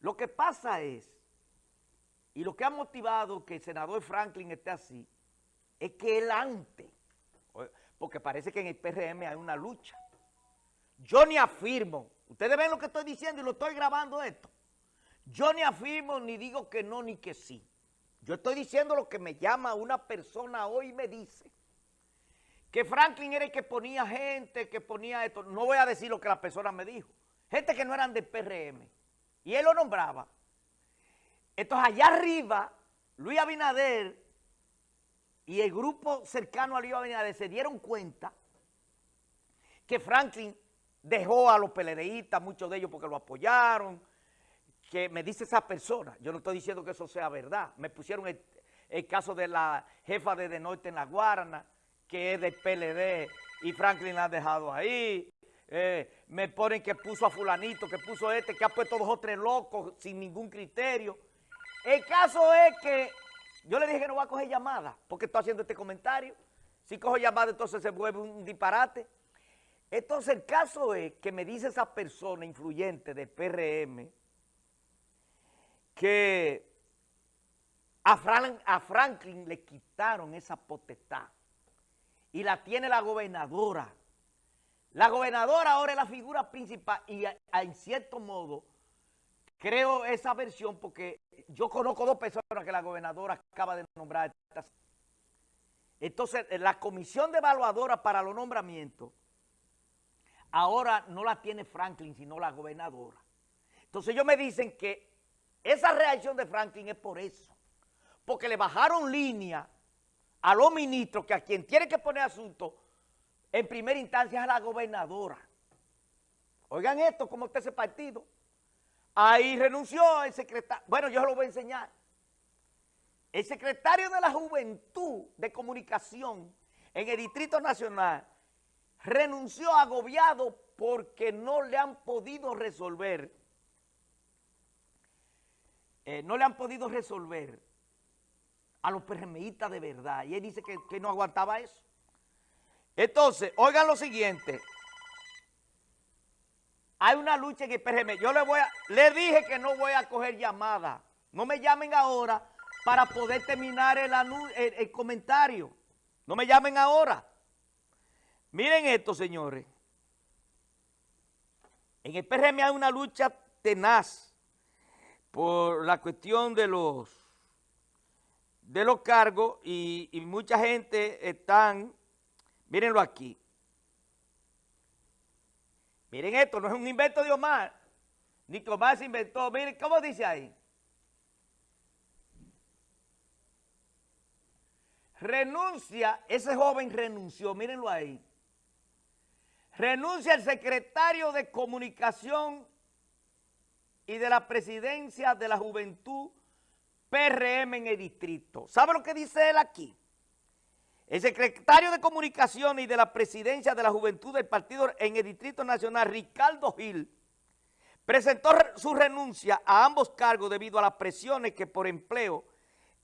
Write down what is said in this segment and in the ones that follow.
Lo que pasa es, y lo que ha motivado que el senador Franklin esté así, es que él antes, porque parece que en el PRM hay una lucha. Yo ni afirmo, ustedes ven lo que estoy diciendo y lo estoy grabando esto. Yo ni afirmo ni digo que no ni que sí. Yo estoy diciendo lo que me llama una persona hoy y me dice que Franklin era el que ponía gente, que ponía esto. No voy a decir lo que la persona me dijo. Gente que no eran del PRM. Y él lo nombraba. Entonces allá arriba, Luis Abinader y el grupo cercano a Luis Abinader se dieron cuenta que Franklin dejó a los PLDistas, muchos de ellos porque lo apoyaron, que me dice esa persona, yo no estoy diciendo que eso sea verdad, me pusieron el, caso de la jefa de De Norte en La Guarana, que es del PLD y Franklin la ha dejado ahí, eh, me ponen que puso a fulanito, que puso este, que ha puesto dos o tres locos sin ningún criterio. El caso es que yo le dije que no voy a coger llamada porque estoy haciendo este comentario. Si cojo llamada entonces se vuelve un disparate. Entonces el caso es que me dice esa persona influyente del PRM que a Franklin le quitaron esa potestad y la tiene la gobernadora. La gobernadora ahora es la figura principal y en cierto modo creo esa versión porque yo conozco dos personas que la gobernadora acaba de nombrar. Entonces, la comisión de evaluadora para los nombramientos ahora no la tiene Franklin, sino la gobernadora. Entonces ellos me dicen que esa reacción de Franklin es por eso. Porque le bajaron línea a los ministros que a quien tiene que poner asunto en primera instancia es a la gobernadora. Oigan esto, ¿cómo está ese partido? Ahí renunció el secretario, bueno, yo lo voy a enseñar. El secretario de la Juventud de Comunicación en el Distrito Nacional renunció agobiado porque no le han podido resolver, eh, no le han podido resolver a los PRMistas de verdad. Y él dice que, que no aguantaba eso. Entonces, oigan lo siguiente. Hay una lucha en el PRM. Yo le voy a, le dije que no voy a coger llamada. No me llamen ahora para poder terminar el, el, comentario. No me llamen ahora. Miren esto, señores. En el PRM hay una lucha tenaz por la cuestión de los de los cargos y, y mucha gente están Mírenlo aquí. Miren esto, no es un invento de Omar. Ni que Omar se inventó. Miren, ¿cómo dice ahí? Renuncia, ese joven renunció, mírenlo ahí. Renuncia el secretario de Comunicación y de la Presidencia de la Juventud PRM en el distrito. ¿Sabe lo que dice él aquí? El secretario de Comunicación y de la Presidencia de la Juventud del Partido en el Distrito Nacional, Ricardo Gil, presentó su renuncia a ambos cargos debido a las presiones que por empleo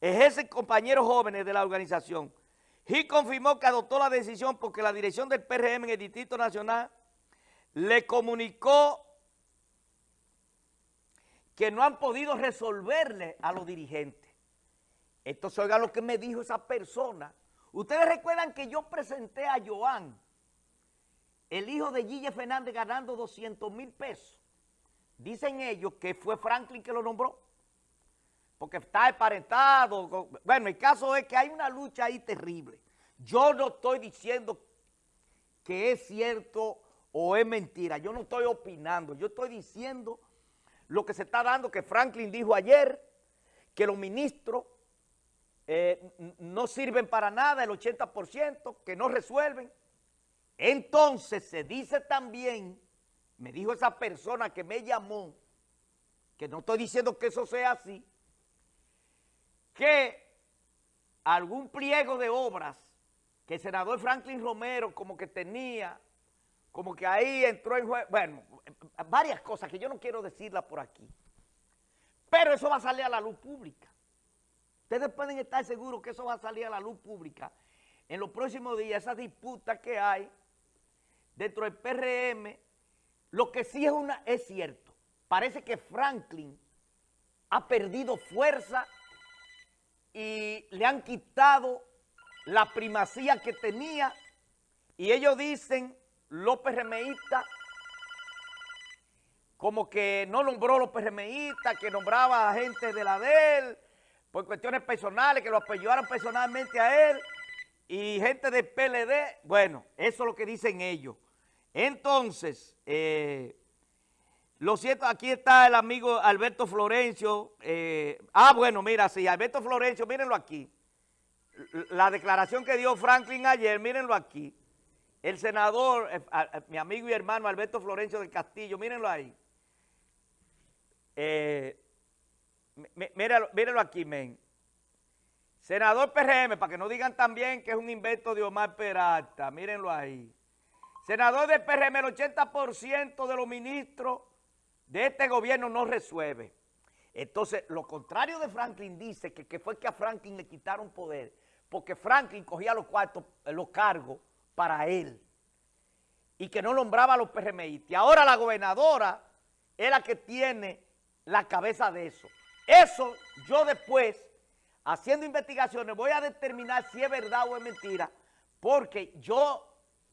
ejercen compañeros jóvenes de la organización. Gil confirmó que adoptó la decisión porque la dirección del PRM en el Distrito Nacional le comunicó que no han podido resolverle a los dirigentes. Entonces, oiga lo que me dijo esa persona Ustedes recuerdan que yo presenté a Joan, el hijo de Gille Fernández, ganando 200 mil pesos. Dicen ellos que fue Franklin que lo nombró, porque está emparentado. Bueno, el caso es que hay una lucha ahí terrible. Yo no estoy diciendo que es cierto o es mentira. Yo no estoy opinando. Yo estoy diciendo lo que se está dando, que Franklin dijo ayer, que los ministros eh, no sirven para nada el 80%, que no resuelven. Entonces se dice también, me dijo esa persona que me llamó, que no estoy diciendo que eso sea así, que algún pliego de obras que el senador Franklin Romero como que tenía, como que ahí entró en juego, bueno, varias cosas que yo no quiero decirlas por aquí, pero eso va a salir a la luz pública. Ustedes pueden estar seguros que eso va a salir a la luz pública. En los próximos días, esa disputa que hay dentro del PRM, lo que sí es, una, es cierto, parece que Franklin ha perdido fuerza y le han quitado la primacía que tenía. Y ellos dicen, los PRMistas, como que no nombró los PRMistas, que nombraba a gente de la de él, por cuestiones personales, que lo apoyaron personalmente a él, y gente del PLD, bueno, eso es lo que dicen ellos. Entonces, eh, lo cierto, aquí está el amigo Alberto Florencio. eh, ah, bueno, mira, sí, Alberto Florencio, mírenlo aquí. La declaración que dio Franklin ayer, mírenlo aquí. El senador, eh, mi amigo y hermano Alberto Florencio del Castillo, mírenlo ahí. Eh, míralo, míralo aquí, men. Senador PRM, para que no digan también que es un invento de Omar Peralta, mírenlo ahí. Senador del PRM, el 80% de los ministros de este gobierno no resuelve. Entonces, lo contrario de Franklin dice que, fue que a Franklin le quitaron poder, porque Franklin cogía los cuartos, los cargos para él, y que no nombraba a los PRMistas. Y ahora la gobernadora es la que tiene la cabeza de eso. Eso yo después, haciendo investigaciones, voy a determinar si es verdad o es mentira, porque yo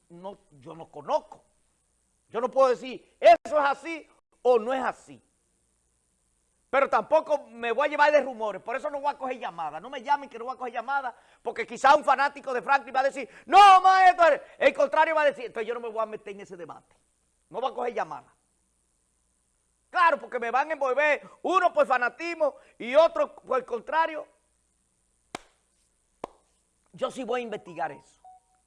no, yo no conozco. Yo no puedo decir, eso es así o no es así. Pero tampoco me voy a llevar de rumores, por eso no voy a coger llamadas. No me llamen que no voy a coger llamadas, porque quizá un fanático de Franklin va a decir, no, maestro, el contrario va a decir, entonces yo no me voy a meter en ese debate. No voy a coger llamadas. Claro, porque me van a envolver uno por fanatismo y otro por el contrario. Yo sí voy a investigar eso.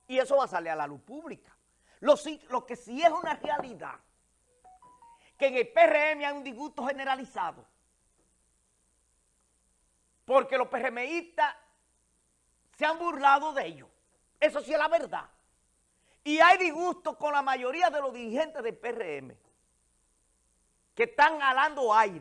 Y eso va a salir a la luz pública. Lo, lo que sí es una realidad, que en el PRM hay un disgusto generalizado. Porque los PRMistas se han burlado de ellos. Eso sí es la verdad. Y hay disgusto con la mayoría de los dirigentes del PRM que están alando aire.